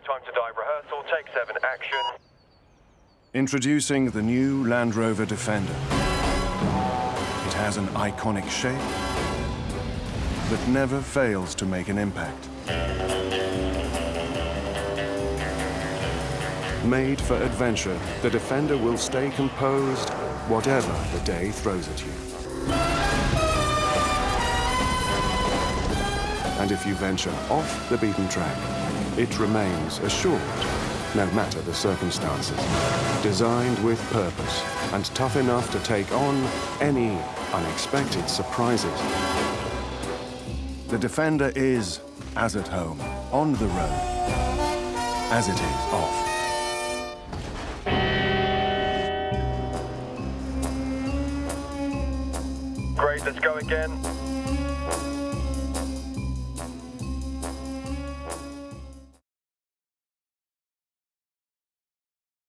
time to die rehearsal, take seven, action. Introducing the new Land Rover Defender. It has an iconic shape that never fails to make an impact. Made for adventure, the Defender will stay composed whatever the day throws at you. And if you venture off the beaten track, it remains assured, no matter the circumstances. Designed with purpose and tough enough to take on any unexpected surprises. The Defender is as at home, on the road, as it is off. Great, let's go again.